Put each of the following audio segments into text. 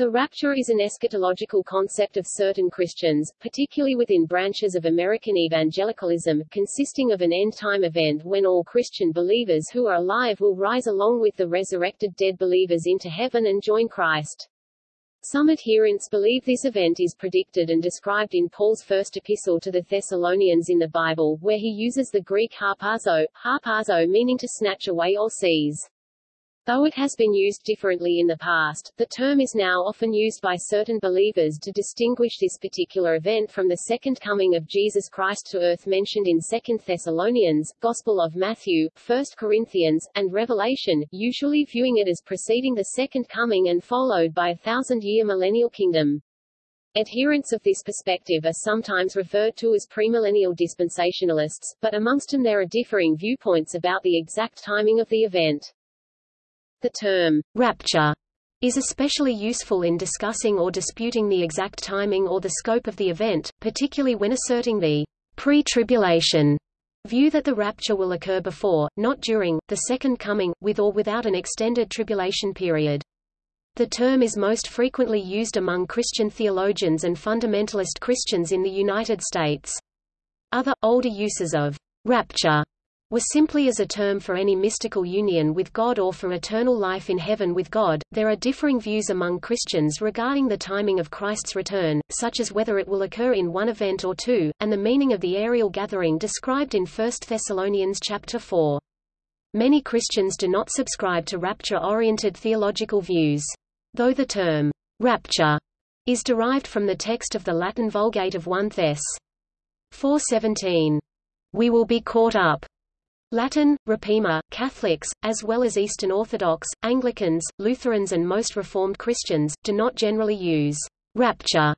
The rapture is an eschatological concept of certain Christians, particularly within branches of American evangelicalism, consisting of an end-time event when all Christian believers who are alive will rise along with the resurrected dead believers into heaven and join Christ. Some adherents believe this event is predicted and described in Paul's first epistle to the Thessalonians in the Bible, where he uses the Greek harpazo, harpazo meaning to snatch away or seize. Though it has been used differently in the past, the term is now often used by certain believers to distinguish this particular event from the second coming of Jesus Christ to earth mentioned in 2 Thessalonians, Gospel of Matthew, 1 Corinthians, and Revelation, usually viewing it as preceding the second coming and followed by a thousand-year millennial kingdom. Adherents of this perspective are sometimes referred to as premillennial dispensationalists, but amongst them there are differing viewpoints about the exact timing of the event. The term rapture is especially useful in discussing or disputing the exact timing or the scope of the event, particularly when asserting the pre-tribulation view that the rapture will occur before, not during, the second coming, with or without an extended tribulation period. The term is most frequently used among Christian theologians and fundamentalist Christians in the United States. Other, older uses of rapture was simply as a term for any mystical union with God or for eternal life in heaven with God. There are differing views among Christians regarding the timing of Christ's return, such as whether it will occur in one event or two, and the meaning of the aerial gathering described in 1 Thessalonians chapter 4. Many Christians do not subscribe to rapture-oriented theological views. Though the term rapture is derived from the text of the Latin Vulgate of 1 Thess. 4:17, we will be caught up Latin, Rapiemur, Catholics, as well as Eastern Orthodox, Anglicans, Lutherans and most Reformed Christians, do not generally use «rapture»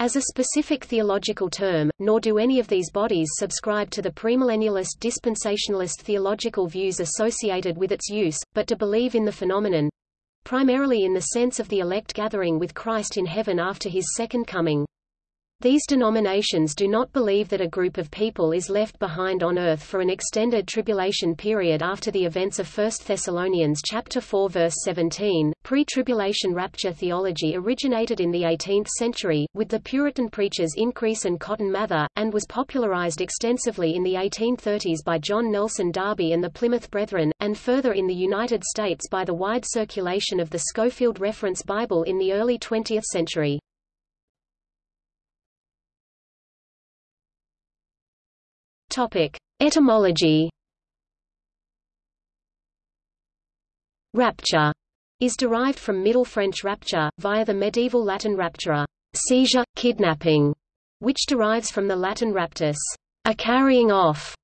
as a specific theological term, nor do any of these bodies subscribe to the premillennialist dispensationalist theological views associated with its use, but to believe in the phenomenon—primarily in the sense of the elect gathering with Christ in heaven after his second coming. These denominations do not believe that a group of people is left behind on earth for an extended tribulation period after the events of 1 Thessalonians chapter 4 verse 17. Pre-tribulation rapture theology originated in the 18th century with the Puritan preachers Increase and Cotton Mather and was popularized extensively in the 1830s by John Nelson Darby and the Plymouth Brethren and further in the United States by the wide circulation of the Scofield Reference Bible in the early 20th century. Topic: Etymology. Rapture is derived from Middle French rapture, via the medieval Latin raptura, seizure, kidnapping, which derives from the Latin raptus, a carrying off.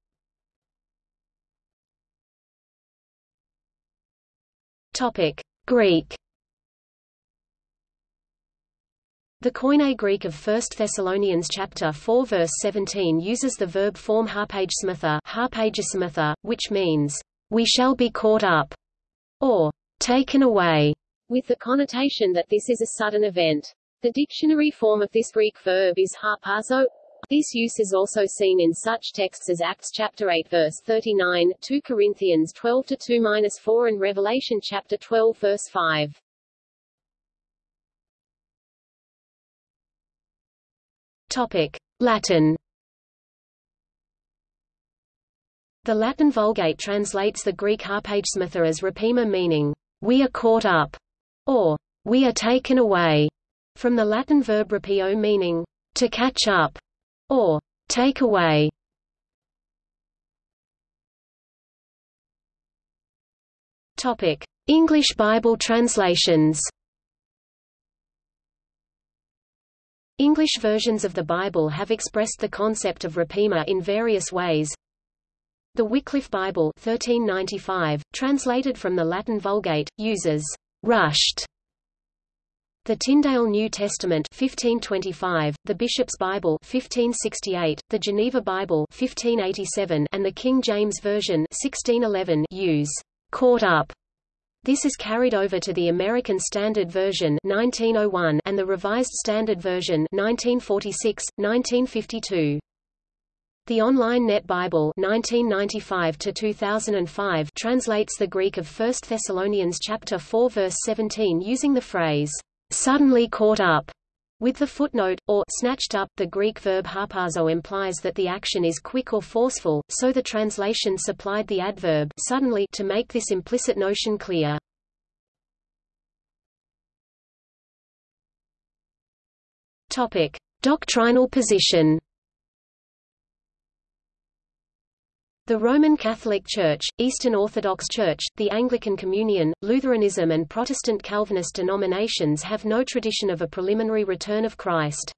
Topic: Greek. The Koine Greek of 1 Thessalonians chapter 4 verse 17 uses the verb form harpagesometha, which means, "we shall be caught up", or "taken away", with the connotation that this is a sudden event. The dictionary form of this Greek verb is harpazo. This use is also seen in such texts as Acts chapter 8 verse 39, 2 Corinthians 12 to 2-4 and Revelation chapter 12 verse 5. Topic: Latin. The Latin Vulgate translates the Greek harpagesometha as rapiemur meaning, we are caught up, or we are taken away, from the Latin verb rapio meaning, to catch up, or take away. English Bible translations. English versions of the Bible have expressed the concept of rapiemur in various ways. The Wycliffe Bible 1395, translated from the Latin Vulgate, uses rushed. The Tyndale New Testament 1525, the Bishop's Bible 1568, the Geneva Bible 1587, and the King James Version 1611 use caught up this is carried over to the American Standard Version 1901 and the Revised Standard Version 1946, 1952. The Online Net Bible 1995 translates the Greek of 1 Thessalonians chapter 4 verse 17 using the phrase, suddenly caught up with the footnote, or snatched up. The Greek verb harpazo implies that the action is quick or forceful, so the translation supplied the adverb suddenly to make this implicit notion clear. Topic: Doctrinal position. The Roman Catholic Church, Eastern Orthodox Church, the Anglican Communion, Lutheranism and Protestant Calvinist denominations have no tradition of a preliminary return of Christ.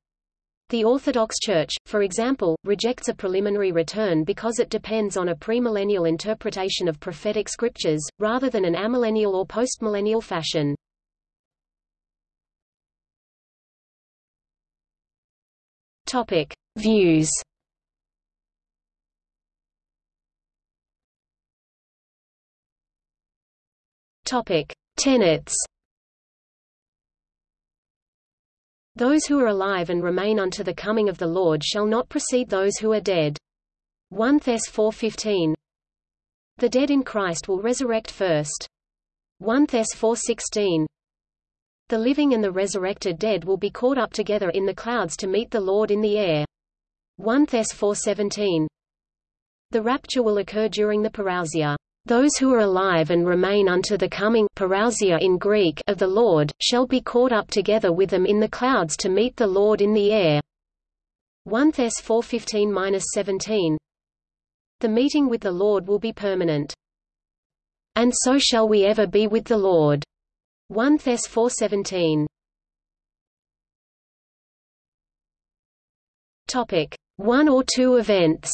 The Orthodox Church, for example, rejects a preliminary return because it depends on a premillennial interpretation of prophetic scriptures, rather than an amillennial or postmillennial fashion. Topic. Views Topic: Tenets. Those who are alive and remain unto the coming of the Lord shall not precede those who are dead. 1 Thess 4:15. The dead in Christ will resurrect first. 1 Thess 4:16. The living and the resurrected dead will be caught up together in the clouds to meet the Lord in the air. 1 Thess 4:17. The rapture will occur during the parousia. Those who are alive and remain unto the coming in Greek of the Lord, shall be caught up together with them in the clouds to meet the Lord in the air. 1 Thess 4:15-17 The meeting with the Lord will be permanent. And so shall we ever be with the Lord. 1 Thess 4:17 Topic: One or two events.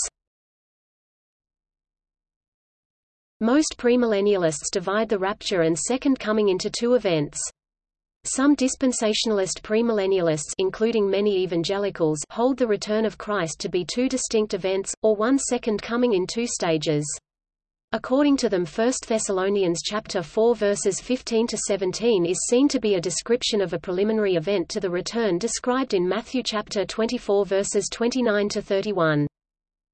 Most premillennialists divide the rapture and second coming into two events. Some dispensationalist premillennialists including many evangelicals hold the return of Christ to be two distinct events, or one second coming in two stages. According to them 1 Thessalonians chapter 4 verses 15 to 17 is seen to be a description of a preliminary event to the return described in Matthew chapter 24 verses 29 to 31.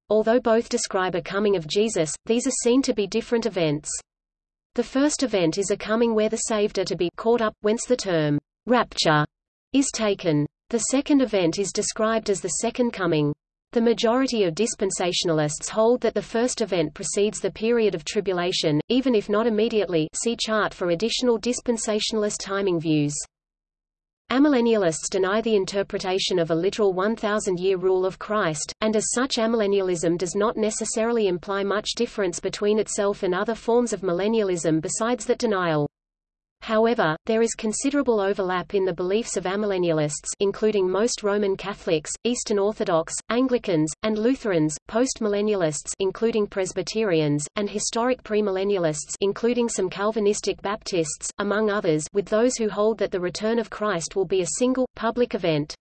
Although both describe a coming of Jesus, these are seen to be different events. The first event is a coming where the saved are to be caught up, whence the term rapture is taken. The second event is described as the second coming. The majority of dispensationalists hold that the first event precedes the period of tribulation, even if not immediately see chart for additional dispensationalist timing views. Amillennialists deny the interpretation of a literal 1,000-year rule of Christ, and as such amillennialism does not necessarily imply much difference between itself and other forms of millennialism besides that denial. However, there is considerable overlap in the beliefs of amillennialists including most Roman Catholics, Eastern Orthodox, Anglicans, and Lutherans, postmillennialists including Presbyterians, and historic premillennialists including some Calvinistic Baptists, among others with those who hold that the return of Christ will be a single, public event.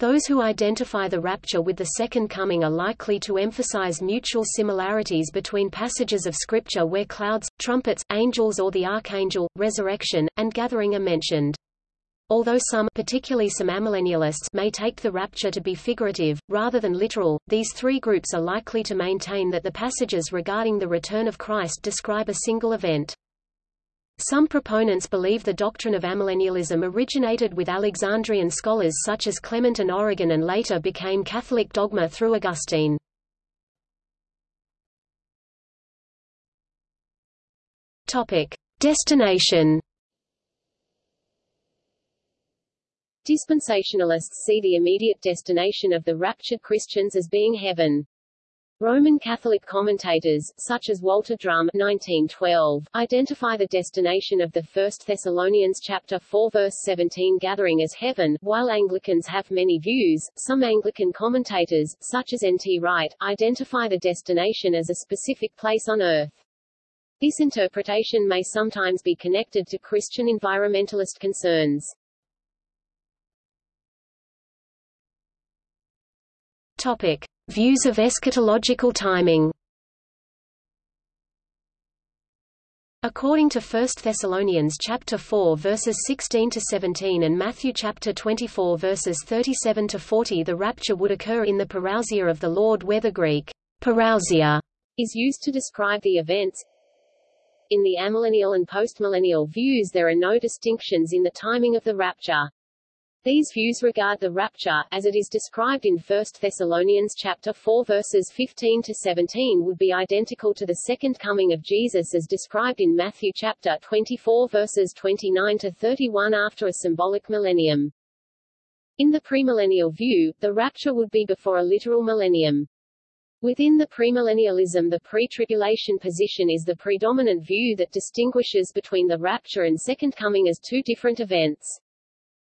Those who identify the rapture with the Second Coming are likely to emphasize mutual similarities between passages of Scripture where clouds, trumpets, angels or the archangel, resurrection, and gathering are mentioned. Although some particularly some amillennialists may take the rapture to be figurative, rather than literal, these three groups are likely to maintain that the passages regarding the return of Christ describe a single event. Some proponents believe the doctrine of amillennialism originated with Alexandrian scholars such as Clement and Origen and later became Catholic dogma through Augustine. Topic: Destination. Dispensationalists see the immediate destination of the raptured Christians as being heaven. Roman Catholic commentators, such as Walter Drum 1912, identify the destination of the 1 Thessalonians chapter 4 verse 17 gathering as heaven. While Anglicans have many views, some Anglican commentators, such as N.T. Wright, identify the destination as a specific place on earth. This interpretation may sometimes be connected to Christian environmentalist concerns. Topic. Views of eschatological timing According to 1 Thessalonians chapter 4 verses 16 to 17 and Matthew chapter 24 verses 37 to 40 the rapture would occur in the parousia of the Lord where the Greek parousia is used to describe the events in the amillennial and postmillennial views there are no distinctions in the timing of the rapture. These views regard the rapture, as it is described in 1 Thessalonians chapter 4 verses 15 to 17 would be identical to the second coming of Jesus as described in Matthew chapter 24 verses 29 to 31 after a symbolic millennium. In the premillennial view, the rapture would be before a literal millennium. Within the premillennialism the pre-tribulation position is the predominant view that distinguishes between the rapture and second coming as two different events.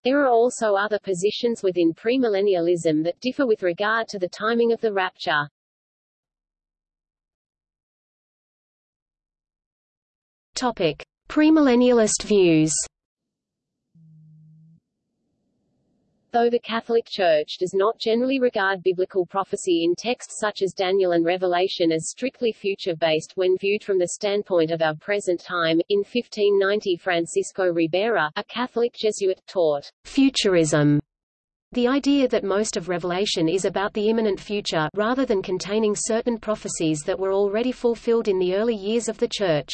There are also other positions within premillennialism that differ with regard to the timing of the rapture. Topic: Premillennialist views. Though the Catholic Church does not generally regard biblical prophecy in texts such as Daniel and Revelation as strictly future-based when viewed from the standpoint of our present time, in 1590 Francisco Ribera, a Catholic Jesuit, taught futurism, the idea that most of Revelation is about the imminent future rather than containing certain prophecies that were already fulfilled in the early years of the Church.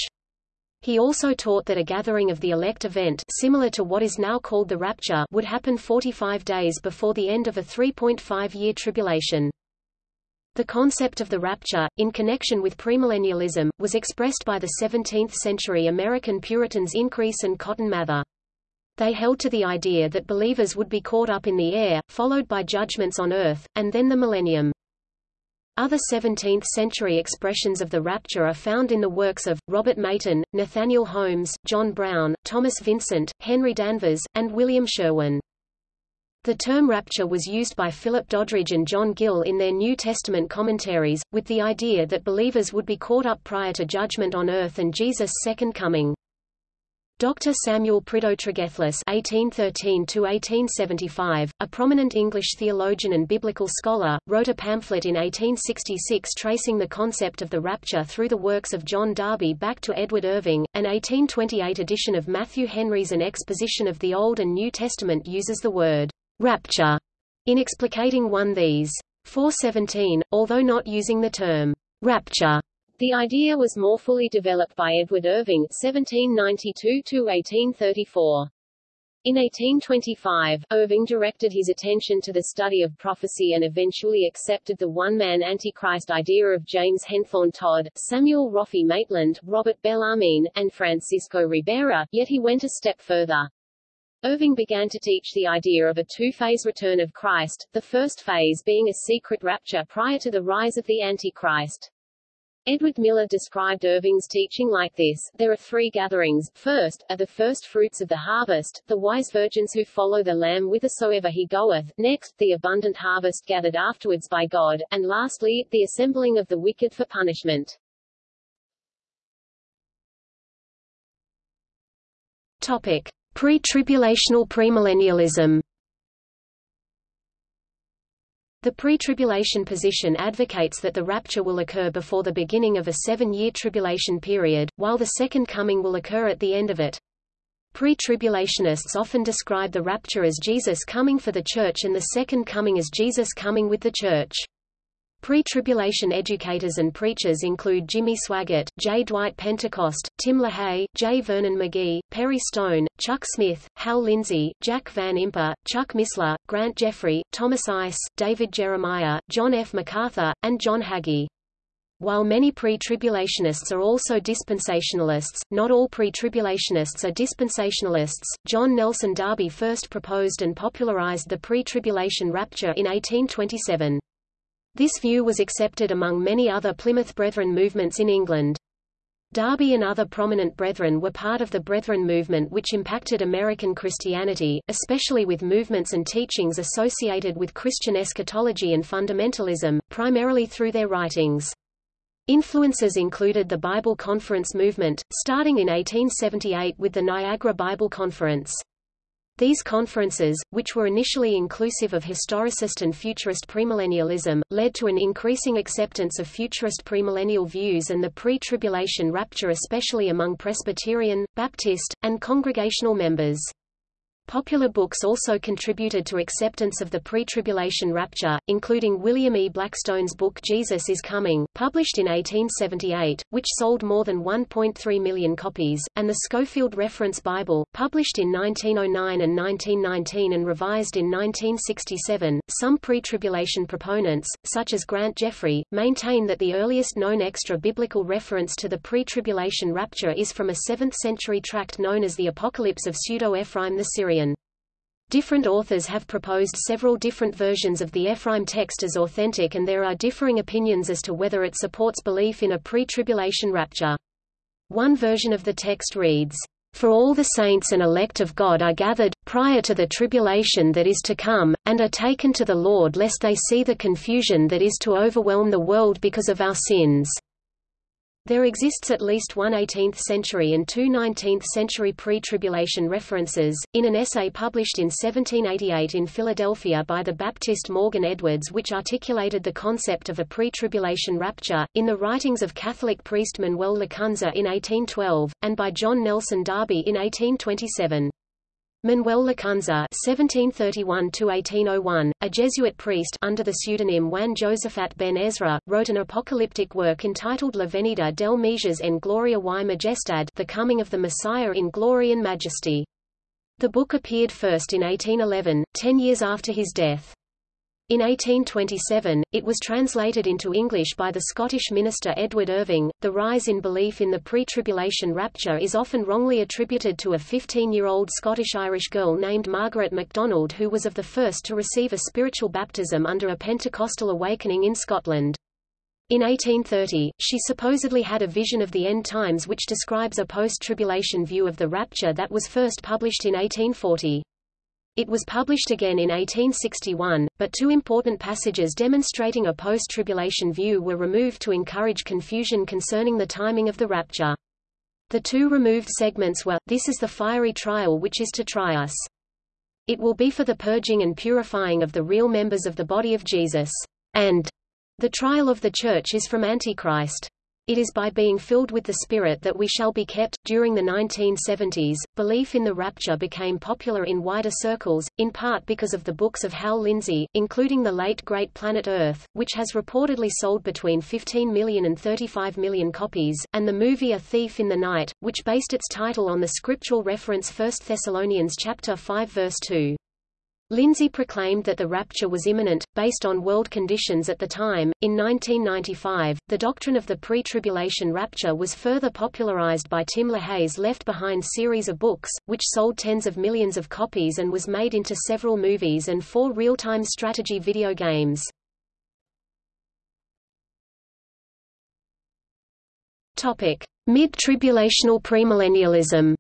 He also taught that a gathering of the elect event similar to what is now called the rapture would happen 45 days before the end of a 3.5-year tribulation. The concept of the rapture, in connection with premillennialism, was expressed by the 17th-century American Puritans Increase and Cotton Mather. They held to the idea that believers would be caught up in the air, followed by judgments on earth, and then the millennium. Other 17th-century expressions of the rapture are found in the works of, Robert Maton, Nathaniel Holmes, John Brown, Thomas Vincent, Henry Danvers, and William Sherwin. The term rapture was used by Philip Doddridge and John Gill in their New Testament commentaries, with the idea that believers would be caught up prior to judgment on earth and Jesus' second coming. Dr. Samuel Prideaux Tregelles (1813–1875), a prominent English theologian and biblical scholar, wrote a pamphlet in 1866 tracing the concept of the rapture through the works of John Darby back to Edward Irving. An 1828 edition of Matthew Henry's An Exposition of the Old and New Testament uses the word rapture in explicating one these. 417, although not using the term rapture the idea was more fully developed by Edward Irving (1792–1834). In 1825, Irving directed his attention to the study of prophecy and eventually accepted the one-man Antichrist idea of James Henthorne Todd, Samuel Roffey Maitland, Robert Bellarmine, and Francisco Ribera, yet he went a step further. Irving began to teach the idea of a two-phase return of Christ, the first phase being a secret rapture prior to the rise of the Antichrist. Edward Miller described Irving's teaching like this, there are three gatherings, first, are the first fruits of the harvest, the wise virgins who follow the Lamb whithersoever he goeth, next, the abundant harvest gathered afterwards by God, and lastly, the assembling of the wicked for punishment. Topic. Pre-tribulational premillennialism the pre-tribulation position advocates that the rapture will occur before the beginning of a seven-year tribulation period, while the second coming will occur at the end of it. Pre-tribulationists often describe the rapture as Jesus coming for the church and the second coming as Jesus coming with the church. Pre-tribulation educators and preachers include Jimmy Swaggart, J. Dwight Pentecost, Tim LaHaye, J. Vernon McGee, Perry Stone, Chuck Smith, Hal Lindsey, Jack Van Impe, Chuck Missler, Grant Jeffrey, Thomas Ice, David Jeremiah, John F. MacArthur, and John Hagee. While many pre-tribulationists are also dispensationalists, not all pre-tribulationists are dispensationalists. John Nelson Darby first proposed and popularized the pre-tribulation rapture in 1827. This view was accepted among many other Plymouth Brethren movements in England. Darby and other prominent Brethren were part of the Brethren movement which impacted American Christianity, especially with movements and teachings associated with Christian eschatology and fundamentalism, primarily through their writings. Influences included the Bible Conference movement, starting in 1878 with the Niagara Bible Conference. These conferences, which were initially inclusive of historicist and futurist premillennialism, led to an increasing acceptance of futurist premillennial views and the pre-tribulation rapture especially among Presbyterian, Baptist, and Congregational members. Popular books also contributed to acceptance of the pre-tribulation rapture, including William E. Blackstone's book Jesus is Coming, published in 1878, which sold more than 1.3 million copies, and the Scofield Reference Bible, published in 1909 and 1919 and revised in 1967. Some pre-tribulation proponents, such as Grant Jeffrey, maintain that the earliest known extra-biblical reference to the pre-tribulation rapture is from a 7th-century tract known as the Apocalypse of Pseudo-Ephraim the Syrian. Different authors have proposed several different versions of the Ephraim text as authentic and there are differing opinions as to whether it supports belief in a pre-tribulation rapture. One version of the text reads, For all the saints and elect of God are gathered, prior to the tribulation that is to come, and are taken to the Lord lest they see the confusion that is to overwhelm the world because of our sins. There exists at least one 18th century and two 19th century pre-tribulation references. In an essay published in 1788 in Philadelphia by the Baptist Morgan Edwards which articulated the concept of a pre-tribulation rapture, in the writings of Catholic priest Manuel Lacunza in 1812, and by John Nelson Darby in 1827. Manuel Lacunza (1731–1801), a Jesuit priest under the pseudonym Juan Josafat ben Ezra, wrote an apocalyptic work entitled La Venida del Mesias en Gloria y Majestad, The Coming of the Messiah in Glory and Majesty. The book appeared first in 1811, ten years after his death. In 1827, it was translated into English by the Scottish minister Edward Irving. The rise in belief in the pre-tribulation rapture is often wrongly attributed to a 15-year-old Scottish-Irish girl named Margaret MacDonald who was of the first to receive a spiritual baptism under a Pentecostal awakening in Scotland. In 1830, she supposedly had a vision of the end times which describes a post-tribulation view of the rapture that was first published in 1840. It was published again in 1861, but two important passages demonstrating a post-tribulation view were removed to encourage confusion concerning the timing of the rapture. The two removed segments were, This is the fiery trial which is to try us. It will be for the purging and purifying of the real members of the body of Jesus. And the trial of the church is from Antichrist. It is by being filled with the Spirit that we shall be kept. During the 1970s, belief in the rapture became popular in wider circles, in part because of the books of Hal Lindsey, including the late Great Planet Earth, which has reportedly sold between 15 million and 35 million copies, and the movie A Thief in the Night, which based its title on the scriptural reference 1 Thessalonians chapter 5 verse 2. Lindsey proclaimed that the rapture was imminent, based on world conditions at the time. In 1995, the doctrine of the pre-tribulation rapture was further popularized by Tim LaHaye's Left Behind series of books, which sold tens of millions of copies and was made into several movies and four real-time strategy video games. Topic: Mid-tribulational premillennialism.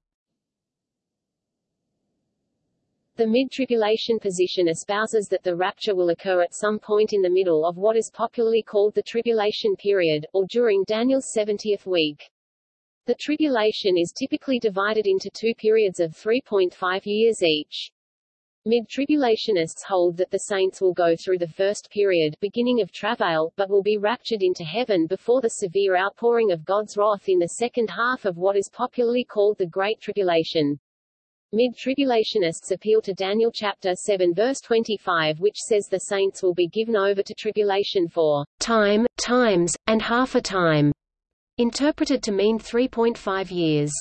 The mid-tribulation position espouses that the rapture will occur at some point in the middle of what is popularly called the tribulation period, or during Daniel's 70th week. The tribulation is typically divided into two periods of 3.5 years each. Mid-tribulationists hold that the saints will go through the first period beginning of travail, but will be raptured into heaven before the severe outpouring of God's wrath in the second half of what is popularly called the Great Tribulation. Mid-tribulationists appeal to Daniel chapter 7 verse 25 which says the saints will be given over to tribulation for time, times, and half a time, interpreted to mean 3.5 years.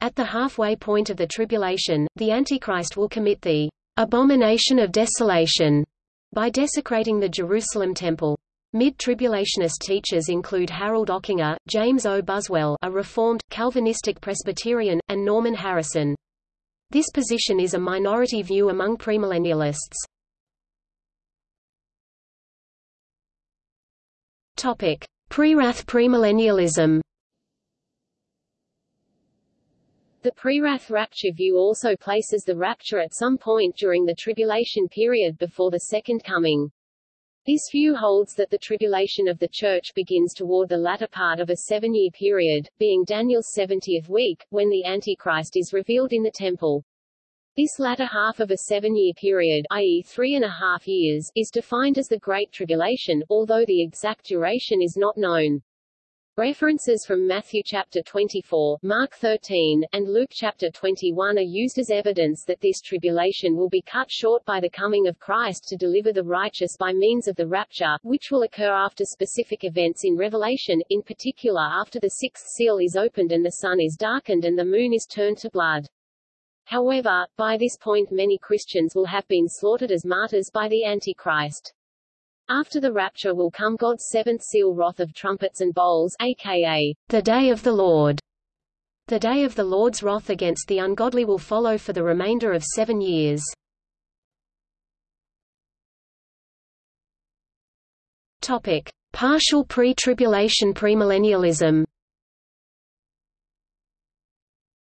At the halfway point of the tribulation, the Antichrist will commit the abomination of desolation by desecrating the Jerusalem temple. Mid-tribulationist teachers include Harold Ockenga, James O. Buswell a Reformed, Calvinistic Presbyterian, and Norman Harrison. This position is a minority view among premillennialists. Topic: Pre-wrath premillennialism. The pre-wrath rapture view also places the rapture at some point during the tribulation period before the second coming. This view holds that the tribulation of the Church begins toward the latter part of a seven-year period, being Daniel's 70th week, when the Antichrist is revealed in the temple. This latter half of a seven-year period i.e. three and a half years is defined as the Great Tribulation, although the exact duration is not known. References from Matthew chapter 24, Mark 13, and Luke chapter 21 are used as evidence that this tribulation will be cut short by the coming of Christ to deliver the righteous by means of the rapture, which will occur after specific events in Revelation, in particular after the sixth seal is opened and the sun is darkened and the moon is turned to blood. However, by this point many Christians will have been slaughtered as martyrs by the Antichrist. After the rapture will come God's seventh seal wrath of trumpets and bowls aka, the day of the Lord. The day of the Lord's wrath against the ungodly will follow for the remainder of seven years. Topic. Partial pre-tribulation premillennialism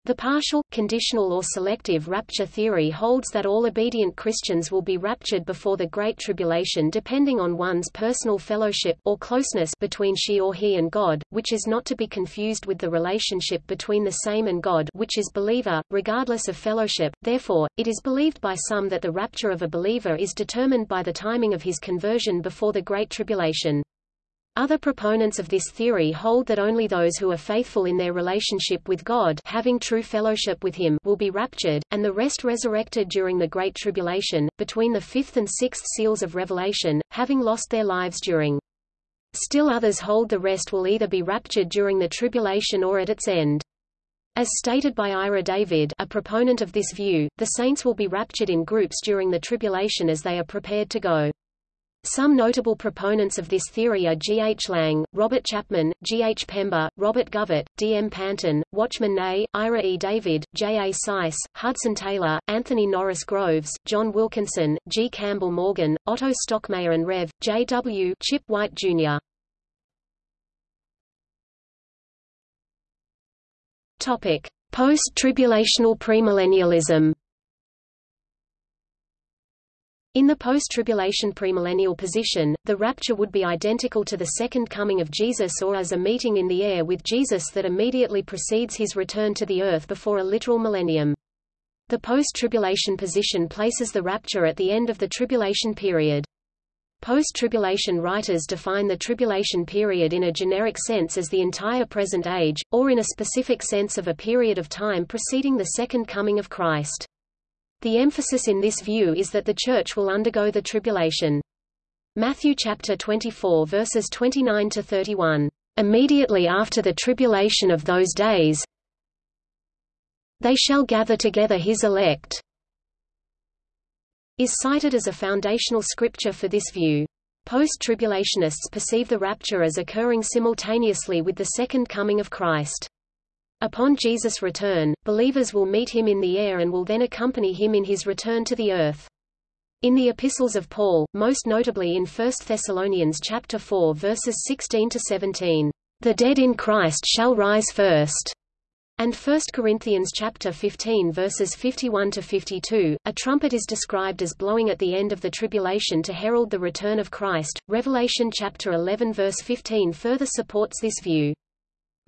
the partial, conditional or selective rapture theory holds that all obedient Christians will be raptured before the Great Tribulation depending on one's personal fellowship or closeness between she or he and God, which is not to be confused with the relationship between the same and God which is believer, regardless of fellowship. Therefore, it is believed by some that the rapture of a believer is determined by the timing of his conversion before the Great Tribulation. Other proponents of this theory hold that only those who are faithful in their relationship with God having true fellowship with Him will be raptured, and the rest resurrected during the Great Tribulation, between the fifth and sixth seals of Revelation, having lost their lives during. Still others hold the rest will either be raptured during the tribulation or at its end. As stated by Ira David a proponent of this view, the saints will be raptured in groups during the tribulation as they are prepared to go. Some notable proponents of this theory are G. H. Lang, Robert Chapman, G. H. Pember, Robert Govett, D. M. Panton, Watchman Nee, Ira E. David, J. A. Seiss, Hudson Taylor, Anthony Norris Groves, John Wilkinson, G. Campbell Morgan, Otto Stockmayer and Rev. J. W. Chip White, Jr. Post-tribulational premillennialism in the post-tribulation premillennial position, the rapture would be identical to the second coming of Jesus or as a meeting in the air with Jesus that immediately precedes his return to the earth before a literal millennium. The post-tribulation position places the rapture at the end of the tribulation period. Post-tribulation writers define the tribulation period in a generic sense as the entire present age, or in a specific sense of a period of time preceding the second coming of Christ. The emphasis in this view is that the Church will undergo the tribulation. Matthew chapter 24 verses 29 to 31. Immediately after the tribulation of those days, they shall gather together his elect, is cited as a foundational scripture for this view. Post-tribulationists perceive the rapture as occurring simultaneously with the second coming of Christ. Upon Jesus' return, believers will meet him in the air and will then accompany him in his return to the earth. In the epistles of Paul, most notably in 1 Thessalonians chapter 4 verses 16 to 17, "The dead in Christ shall rise first." And 1 Corinthians chapter 15 verses 51 to 52, a trumpet is described as blowing at the end of the tribulation to herald the return of Christ. Revelation chapter 11 verse 15 further supports this view.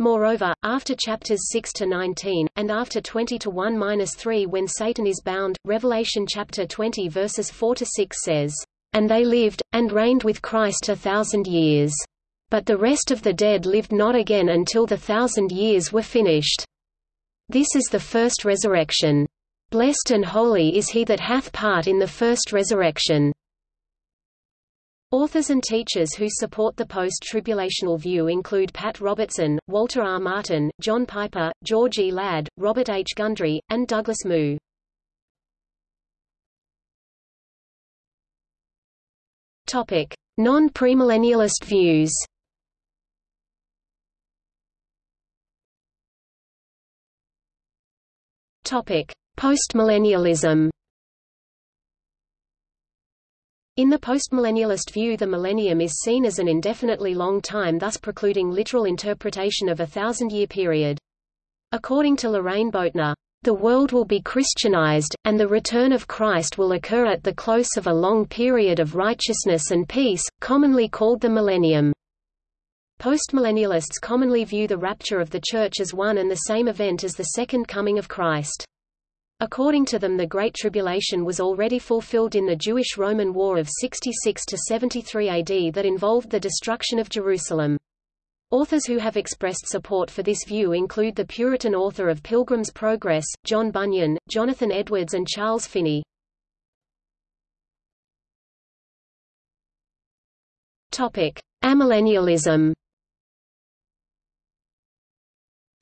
Moreover, after chapters 6 to 19, and after 20 to 1-3 when Satan is bound, Revelation chapter 20 verses 4 to 6 says, "And they lived, and reigned with Christ a thousand years. But the rest of the dead lived not again until the thousand years were finished. This is the first resurrection. Blessed and holy is he that hath part in the first resurrection." Authors and teachers who support the post-tribulational view include Pat Robertson, Walter R. Martin, John Piper, George E. Ladd, Robert H. Gundry, and Douglas Moo. Non-premillennialist views Postmillennialism in the postmillennialist view the millennium is seen as an indefinitely long time thus precluding literal interpretation of a thousand-year period. According to Loraine Boettner, the world will be Christianized, and the return of Christ will occur at the close of a long period of righteousness and peace, commonly called the millennium. Postmillennialists commonly view the rapture of the Church as one and the same event as the Second Coming of Christ. According to them the Great Tribulation was already fulfilled in the Jewish-Roman War of 66–73 AD that involved the destruction of Jerusalem. Authors who have expressed support for this view include the Puritan author of Pilgrim's Progress, John Bunyan, Jonathan Edwards and Charles Finney. Amillennialism.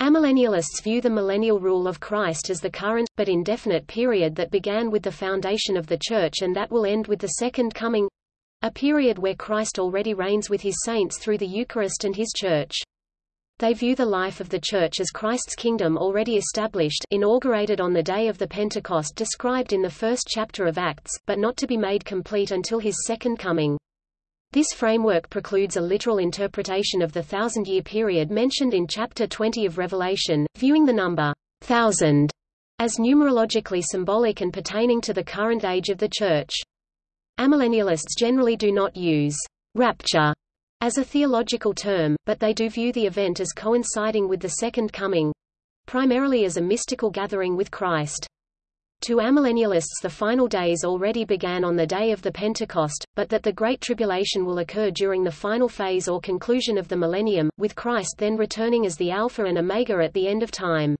Amillennialists view the millennial rule of Christ as the current, but indefinite period that began with the foundation of the Church and that will end with the Second Coming—a period where Christ already reigns with his saints through the Eucharist and his Church. They view the life of the Church as Christ's kingdom already established inaugurated on the day of the Pentecost described in the first chapter of Acts, but not to be made complete until his second coming. This framework precludes a literal interpretation of the thousand-year period mentioned in chapter 20 of Revelation, viewing the number thousand as numerologically symbolic and pertaining to the current age of the Church. Amillennialists generally do not use rapture as a theological term, but they do view the event as coinciding with the Second Coming—primarily as a mystical gathering with Christ. To amillennialists the final days already began on the day of the Pentecost, but that the Great Tribulation will occur during the final phase or conclusion of the millennium, with Christ then returning as the Alpha and Omega at the end of time.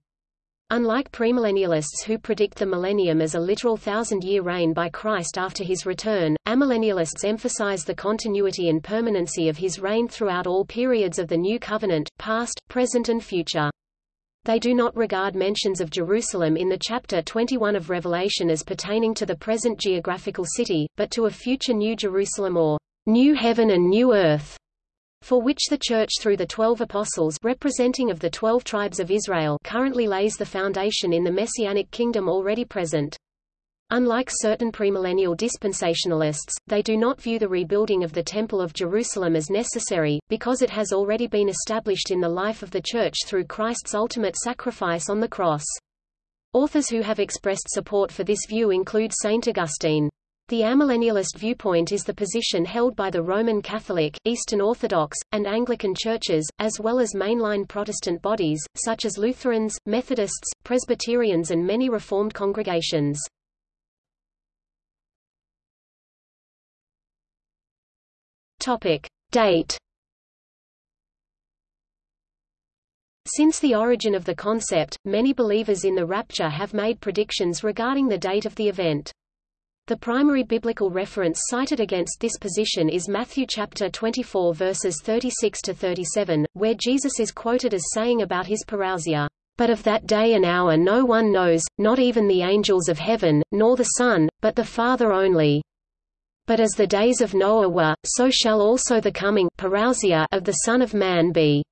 Unlike premillennialists who predict the millennium as a literal thousand-year reign by Christ after his return, amillennialists emphasize the continuity and permanency of his reign throughout all periods of the New Covenant, past, present and future. They do not regard mentions of Jerusalem in the chapter 21 of Revelation as pertaining to the present geographical city, but to a future New Jerusalem or New Heaven and New Earth, for which the Church through the Twelve Apostles representing of the Twelve Tribes of Israel currently lays the foundation in the Messianic kingdom already present. Unlike certain premillennial dispensationalists, they do not view the rebuilding of the Temple of Jerusalem as necessary, because it has already been established in the life of the Church through Christ's ultimate sacrifice on the cross. Authors who have expressed support for this view include Saint Augustine. The amillennialist viewpoint is the position held by the Roman Catholic, Eastern Orthodox, and Anglican churches, as well as mainline Protestant bodies, such as Lutherans, Methodists, Presbyterians and many Reformed congregations. Topic. Date Since the origin of the concept, many believers in the rapture have made predictions regarding the date of the event. The primary biblical reference cited against this position is Matthew chapter 24 verses 36 to 37, where Jesus is quoted as saying about his parousia, "But of that day and hour no one knows, not even the angels of heaven, nor the Son, but the Father only." But as the days of Noah were, so shall also the coming parousia of the Son of Man be.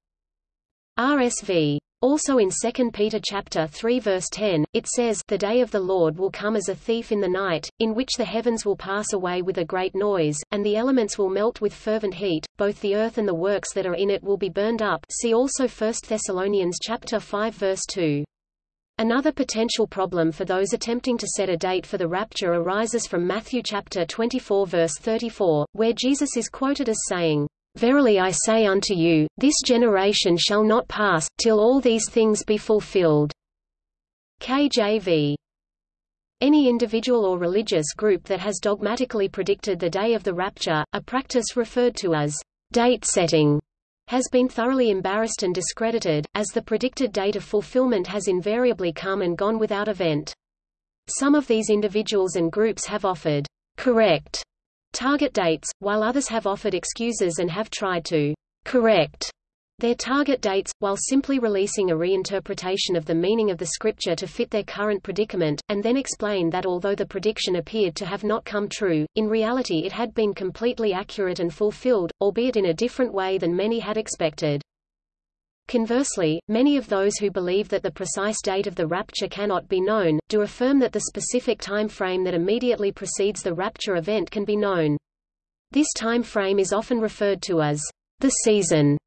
RSV. Also in 2 Peter chapter 3 verse 10, it says, The day of the Lord will come as a thief in the night, in which the heavens will pass away with a great noise, and the elements will melt with fervent heat, both the earth and the works that are in it will be burned up see also 1 Thessalonians chapter 5 verse 2. Another potential problem for those attempting to set a date for the rapture arises from Matthew chapter 24 verse 34, where Jesus is quoted as saying, Verily I say unto you, this generation shall not pass, till all these things be fulfilled. KJV. Any individual or religious group that has dogmatically predicted the day of the rapture, a practice referred to as date setting, has been thoroughly embarrassed and discredited, as the predicted date of fulfillment has invariably come and gone without event. Some of these individuals and groups have offered correct target dates, while others have offered excuses and have tried to correct their target dates, while simply releasing a reinterpretation of the meaning of the scripture to fit their current predicament, and then explain that although the prediction appeared to have not come true, in reality it had been completely accurate and fulfilled, albeit in a different way than many had expected. Conversely, many of those who believe that the precise date of the rapture cannot be known, do affirm that the specific time frame that immediately precedes the rapture event can be known. This time frame is often referred to as the season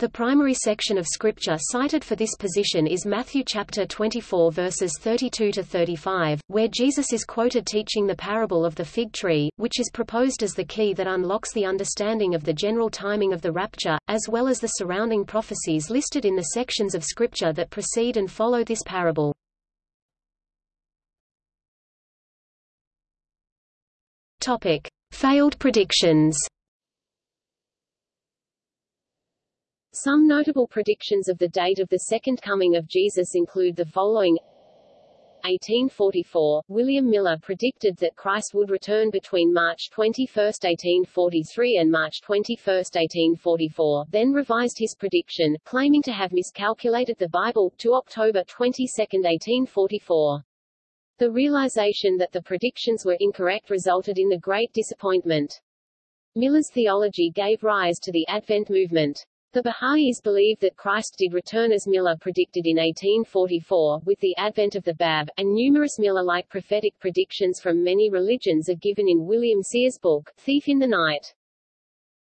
the primary section of scripture cited for this position is Matthew chapter 24 verses 32 to 35, where Jesus is quoted teaching the parable of the fig tree, which is proposed as the key that unlocks the understanding of the general timing of the rapture, as well as the surrounding prophecies listed in the sections of scripture that precede and follow this parable. Topic: Failed predictions. Some notable predictions of the date of the Second Coming of Jesus include the following 1844, William Miller predicted that Christ would return between March 21, 1843 and March 21, 1844, then revised his prediction, claiming to have miscalculated the Bible, to October 22, 1844. The realization that the predictions were incorrect resulted in the Great Disappointment. Miller's theology gave rise to the Advent movement. The Baha'is believe that Christ did return as Miller predicted in 1844, with the advent of the Bab, and numerous Miller-like prophetic predictions from many religions are given in William Sears' book, Thief in the Night.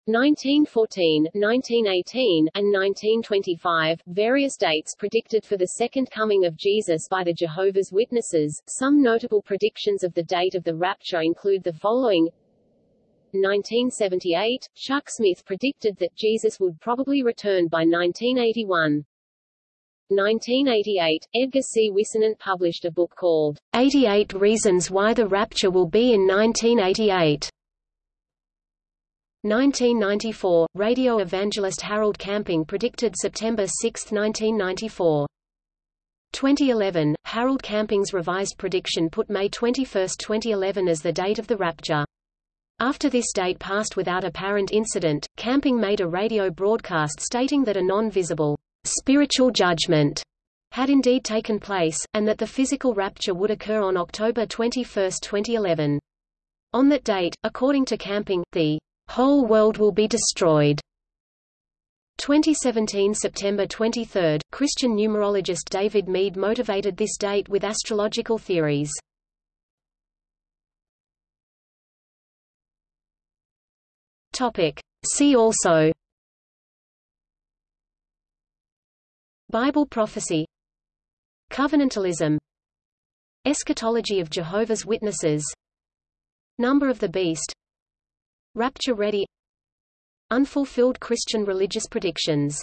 1914, 1918, and 1925, various dates predicted for the second coming of Jesus by the Jehovah's Witnesses. Some notable predictions of the date of the rapture include the following 1978, Chuck Smith predicted that Jesus would probably return by 1981. 1988, Edgar C. Whisenant published a book called 88 Reasons Why the Rapture Will Be in 1988. 1994, radio evangelist Harold Camping predicted September 6, 1994. 2011, Harold Camping's revised prediction put May 21, 2011 as the date of the rapture. After this date passed without apparent incident, Camping made a radio broadcast stating that a non-visible spiritual judgment had indeed taken place, and that the physical rapture would occur on October 21, 2011. On that date, according to Camping, the whole world will be destroyed. 2017 September 23, Christian numerologist David Meade motivated this date with astrological theories. Topic. See also. Bible prophecy. Covenantalism. Eschatology of Jehovah's Witnesses. Number of the Beast. Rapture Ready. Unfulfilled Christian religious predictions